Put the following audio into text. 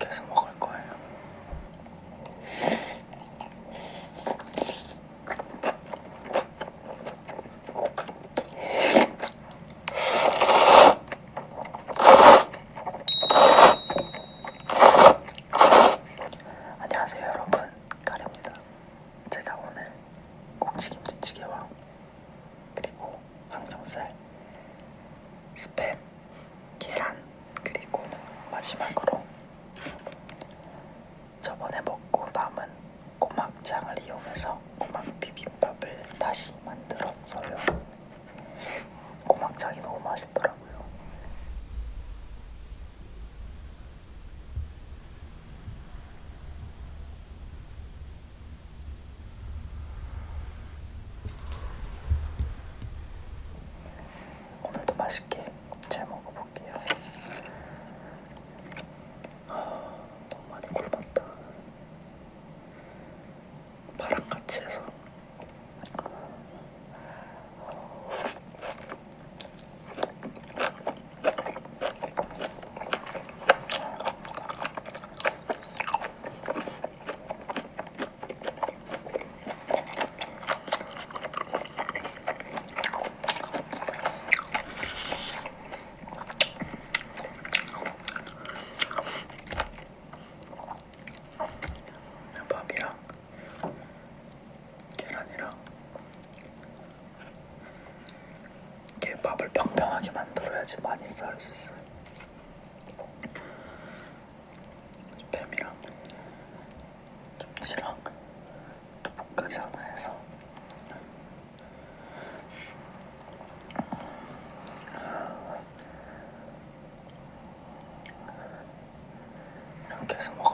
계속 먹을 거예요. 안녕하세요 여러분. 밥을 평평하게 만들어야지 많이 쌀 수 있어요. 뱀이랑 먹